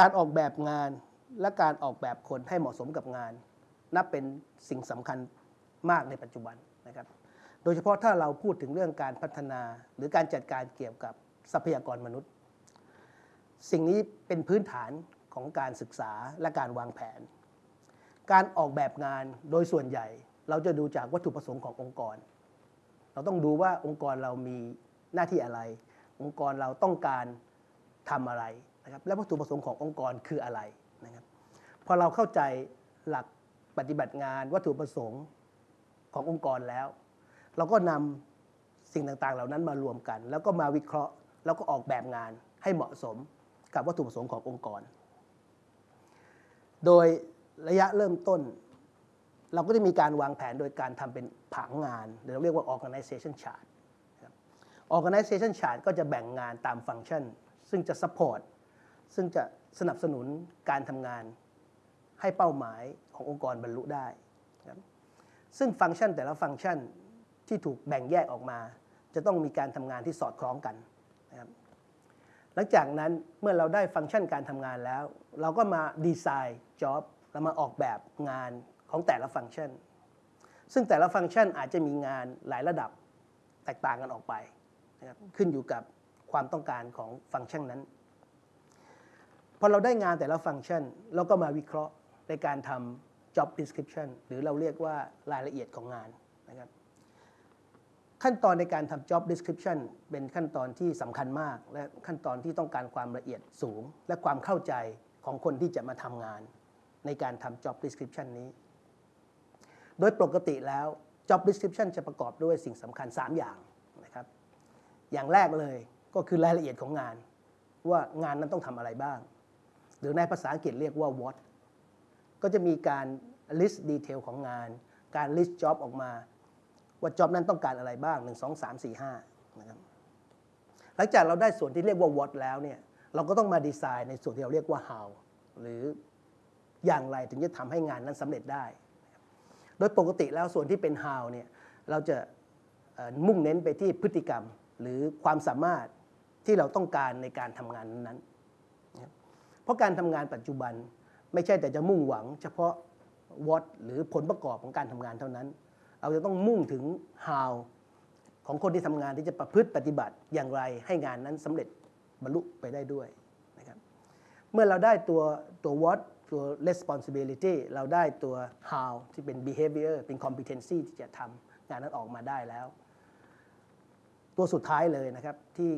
การออกแบบงานและการออกแบบคนให้เหมาะสมกับงาน นับเป็นสิ่งสำคัญมากในปัจจุบันนะครับ โดยเฉพาะถ้าเราพูดถึงเรื่องการพัฒนา หรือการจัดการเกี่ยวกับทรัพยากรมนุษย์ สิ่งนี้เป็นพื้นฐานของการศึกษาและการวางแผน การออกแบบงานโดยส่วนใหญ่ เราจะดูจากวัตถุประสงค์ขององค์กร เราต้องดูว่าองค์กรเรามีหน้าที่อะไร องค์กรเราต้องการทำอะไร นะครับและวัตถุประสงค์ขององค์กรคืออะไรนะครับพอเราเข้าใจหลักปฏิบัติงานวัตถุประสงค์ขององค์กรแล้ว เราก็นำสิ่งต่างๆ เหล่านั้นมารวมกัน แล้วก็มาวิเคราะห์ แล้วก็ออกแบบงานให้เหมาะสมกับวัตถุประสงค์ขององค์กร โดยระยะเริ่มต้น เราก็จะมีการวางแผนโดยการทำเป็นผังงานหรือเราเรียกว่า organization chart organization chart ก็จะแบ่งงานตามฟังก์ชัน ซึ่งจะ support ซึ่งจะสนับสนุนการทำงานให้เป้าหมายขององค์กรบรรลุได้ครับซึ่งฟังก์ชันแต่ละฟังก์ชันที่ถูกแบ่งแยกออกมา จะต้องมีการทำงานที่สอดคล้องกันนะครับหลังจากนั้นเมื่อเราได้ฟังก์ชันการทำงานแล้ว เราก็มาดีไซน์จ็อบเรามาออกแบบงานของแต่ละฟังก์ชัน ซึ่งแต่ละฟังก์ชันอาจจะมีงานหลายระดับแตกต่างกันออกไปนะครับขึ้นอยู่กับความต้องการของฟังก์ชันนั้น พอเราได้งานแต่ละฟังก์ชัน เราก็มาวิเคราะห์ในการทำ job description หรือเราเรียกว่ารายละเอียดของงานนะครับขั้นตอนในการทำ job description เป็นขั้นตอนที่สำคัญมาก และขั้นตอนที่ต้องการความละเอียดสูง และความเข้าใจของคนที่จะมาทำงาน ในการทำ job description นี้ โดยปกติแล้ว job description จะประกอบด้วยสิ่งสำคัญ 3 อย่างนะครับ อย่างแรกเลยก็คือรายละเอียดของงาน ว่างานนั้นต้องทำอะไรบ้าง หรือในภาษาอังกฤษเรียกว่า what ก็จะมีการ list detail ของงาน การ list job ออกมา ว่า job นั้นต้องการอะไรบ้าง 1 2 3 4 5นะครับหลังจากเราได้ส่วนที่เรียกว่า what แล้วเนี่ยเราก็ต้องมาดีไซน์ในส่วนที่เราเรียกว่า how หรืออย่างไรถึงจะทำให้งานนั้นสำเร็จได้ โดยปกติแล้วส่วนที่เป็น how เนี่ยเราจะมุ่งเน้นไปที่พฤติกรรมหรือความสามารถที่เราต้องการในการทำงานนั้น ราะการทำงานปัจจุบันไม่ใช่แต่จะมุ่งหวัง เฉพาะ what หรือผลประกอบของการทำงานเท่านั้น เราจะต้องมุ่งถึง how ของคนที่ทำงานที่จะประพฤติปฏิบัติอย่างไรให้งานนั้นสำเร็จบรรลุไปได้ด้วยนะครับเมื่อเราได้ตัวตัว what ตัว responsibility เราได้ตัว how ที่เป็น behavior เป็น competency ที่จะทำงานนั้นออกมาได้แล้ว ตัวสุดท้ายเลยนะครับที่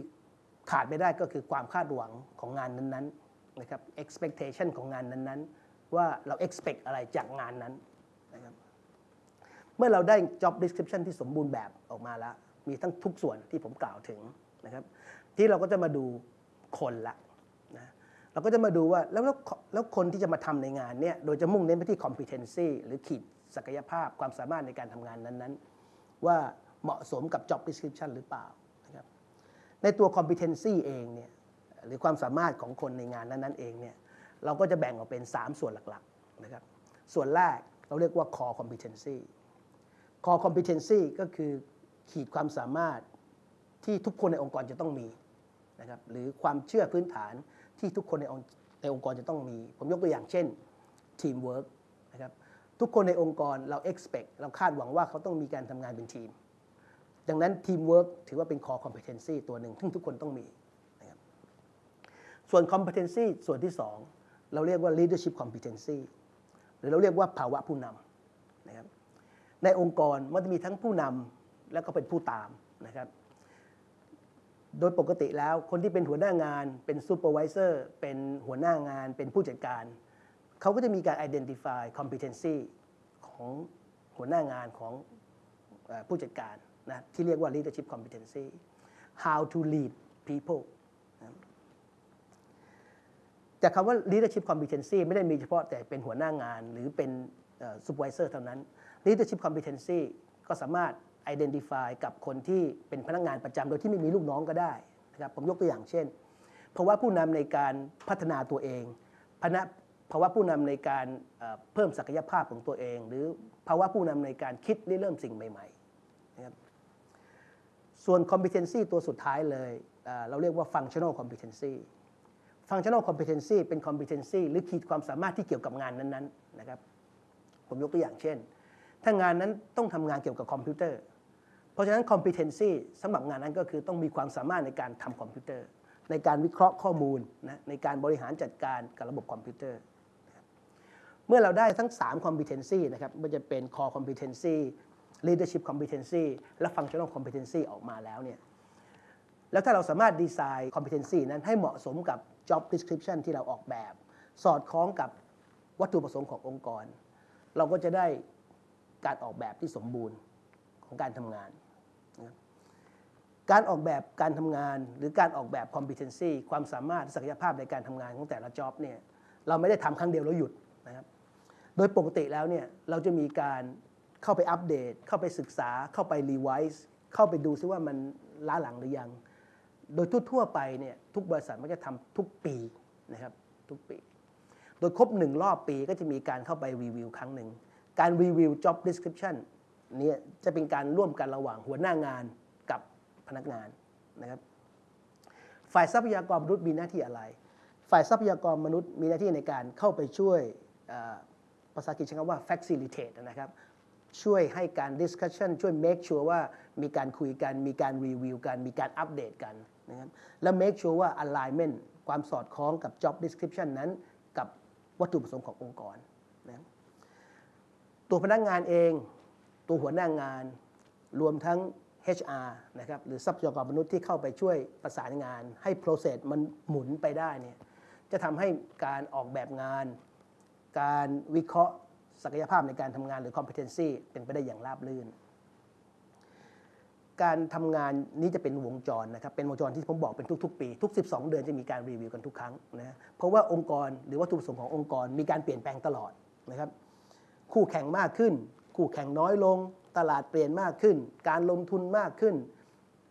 ขาดไม่ได้ก็คือความคาดหวังของงานนั้นๆ นะครับ expectation ของงานนั้นๆ ว่าเรา expect อะไรจากงานนั้นนะครับเมื่อเราได้ job description ที่สมบูรณ์แบบออกมาแล้ว มีทั้งทุกส่วนที่ผมกล่าวถึงนะครับที่เราก็จะมาดูคนละนะเราก็จะมาดูว่าแล้วแล้วคนที่จะมาทำในงานเนี่ยโดยจะมุ่งเน้นไปที่ competency หรือขีดศักยภาพความสามารถในการทำงานนั้นๆ ว่าเหมาะสมกับ job description หรือเปล่านะครับในตัว competency เองเนี่ย หรือความสามารถของคนในงานนั้นๆเองเนี่ยเราก็จะแบ่งออกเป็น 3 ส่วนหลักๆนะครับส่วนแรกเราเรียกว่า core competency core competency ก็คือขีดความสามารถที่ทุกคนในองค์กรจะต้องมีนะครับหรือความเชื่อพื้นฐานที่ทุกคนในองค์ในองค์กรจะต้องมี ผมยกตัวอย่างเช่น teamwork นะครับทุกคนในองค์กรเรา expect เราคาดหวังว่าเขาต้องมีการทำงานเป็นทีม ดังนั้น teamwork ถือว่าเป็น core competency ตัวหนึ่งที่ทุกคนต้องมี ส่วน competency ส่วนที่ 2 เราเรียกว่า leadership competency หรือเราเรียกว่าภาวะผู้นำนะครับในองค์กรมันจะมีทั้งผู้นำแล้วก็เป็นผู้ตามนะครับ โดยปกติแล้วคนที่เป็นหัวหน้างานเป็นซูเปอร์วิเซอร์เป็นหัวหน้างาน เป็นผู้จัดการ เขาก็จะมีการ identify competency ของหัวหน้างานของผู้จัดการนะที่เรียกว่า leadership competency how to lead people แต่คำว่า leadership competency ไม่ได้มีเฉพาะแต่เป็นหัวหน้างานหรือเป็น supervisor เท่านั้น leadership competency ก็สามารถ identify กับคนที่เป็นพนักงานประจำโดยที่ไม่มีลูกน้องก็ได้นะครับผมยกตัวอย่างเช่นเพราะว่าผู้นำในการพัฒนาตัวเองพนะภาวะผู้นำในการเพิ่มศักยภาพของตัวเอง หรือภาวะผู้นำในการคิดเริ่มสิ่งใหม่ๆนะครับส่วน competency ตัวสุดท้ายเลย เราเรียกว่า functional competency functional competency เป็น competency หรือขีดความสามารถที่เกี่ยวกับงานนั้นๆนะครับ ผมยกตัวอย่างเช่น ถ้างานนั้นต้องทำงานเกี่ยวกับคอมพิวเตอร์ เพราะฉะนั้น competency สำหรับงานนั้นก็คือต้องมีความสามารถในการทำคอมพิวเตอร์ ในการวิเคราะห์ข้อมูลนะในการบริหารจัดการกับระบบคอมพิวเตอร์ เมื่อเราได้ทั้ง 3 competency นะครับมันจะเป็น core competency leadership competency และ functional competency ออกมาแล้วเนี่ยแล้วถ้าเราสามารถดีไซน์ competency นั้นให้เหมาะสมกับ job description ที่เราออกแบบ สอดคล้องกับวัตถุประสงค์ขององค์กร เราก็จะได้การออกแบบที่สมบูรณ์ของการทำงาน การออกแบบการทำงานหรือการออกแบบ competency ความสามารถศักยภาพในการทำงานของแต่ละ job เนี่ยเราไม่ได้ทำครั้งเดียวแล้วหยุดนะครับ โดยปกติแล้วเนี่ยเราจะมีการเข้าไปอัปเดต เข้าไปศึกษา เข้าไปรีไวซ์เข้าไปดูซิว่ามันล้าหลังหรือยัง โดยทั่วๆไปเนี่ยทุกบริษัทมันจะทำทุกปีนะครับทุกปี โดยครบหนึ่งรอบปีก็จะมีการเข้าไปรีวิวครั้งหนึ่ง การรีวิว job description เนี่ยจะเป็นการร่วมกันระหว่างหัวหน้างานกับพนักงานนะครับฝ่ายทรัพยากรมนุษย์มีหน้าที่อะไร ฝ่ายทรัพยากรมนุษย์มีหน้าที่ในการเข้าไปช่วยภาษาอังกฤษใช้คำว่า facilitate นะครับ ช่วยให้การ discussion ช่วย make sure ว่ามีการคุยกัน มีการรีวิวกัน มีการอัปเดตกันนะครับและ make sure ว่า alignment ความสอดคล้องกับ job description นั้น กับวัตถุประสงค์ขององค์กรนะตัวพนักงานเอง ตัวหัวหน้างาน รวมทั้ง HR นะครับหรือทรัพยากรมนุษย์ที่เข้าไปช่วยประสานงาน ให้ process มันหมุนไปได้เนี่ยจะทำให้การออกแบบงาน การวิเคราะห์ ศักยภาพในการทำงานหรือ competency เป็นไปได้อย่างราบรื่น การทำงานนี้จะเป็นวงจรนะครับเป็นวงจรที่ผมบอกเป็นทุก ๆ ปี ทุก 12 เดือนจะมีการรีวิวกันทุกครั้งนะเพราะว่าองค์กรหรือวัตถุประสงค์ขององค์กรมีการเปลี่ยนแปลงตลอดนะครับคู่แข่งมากขึ้น คู่แข่งน้อยลง ตลาดเปลี่ยนมากขึ้น การลงทุนมากขึ้น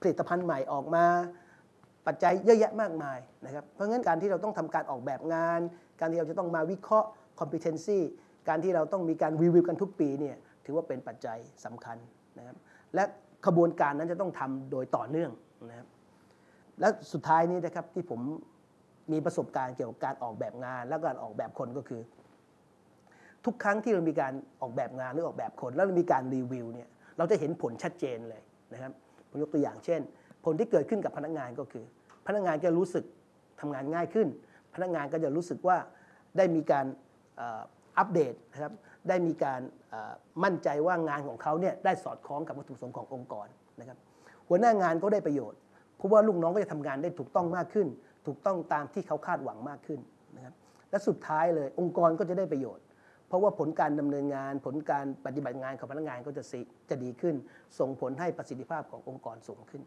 ผลิตภัณฑ์ใหม่ออกมา ปัจจัยเยอะแยะมากมายนะครับเพราะงั้นการที่เราต้องทำการออกแบบงาน การที่เราจะต้องมาวิเคราะห์ competency การที่เราต้องมีการรีวิวกันทุกปีเนี่ยถือว่าเป็นปัจจัยสำคัญนะครับและขบวนการนั้นจะต้องทำโดยต่อเนื่องนะครับและสุดท้ายนี้นะครับที่ผมมีประสบการณ์เกี่ยวกับการออกแบบงาน และการออกแบบคนก็คือ ทุกครั้งที่เรามีการออกแบบงานหรือออกแบบคน แล้วมีการรีวิวเนี่ยเราจะเห็นผลชัดเจนเลยนะครับผมยกตัวอย่างเช่น ผลที่เกิดขึ้นกับพนักงานก็คือ พนักงานจะรู้สึกทำงานง่ายขึ้น พนักงานก็จะรู้สึกว่าได้มีการ อัปเดตนะครับได้มีการมั่นใจว่างานของเขาเนี่ยได้สอดคล้องกับวัตถุประสงค์ขององค์กรนะครับหัวหน้างานก็ได้ประโยชน์เพราะว่าลูกน้องก็จะทำงานได้ถูกต้องมากขึ้น ถูกต้องตามที่เขาคาดหวังมากขึ้นนะครับและสุดท้ายเลยองค์กรก็จะได้ประโยชน์ เพราะว่าผลการดำเนินงาน ผลการปฏิบัติงานของพนักงานก็จะสิจะดีขึ้น ส่งผลให้ประสิทธิภาพขององค์กรสูงขึ้น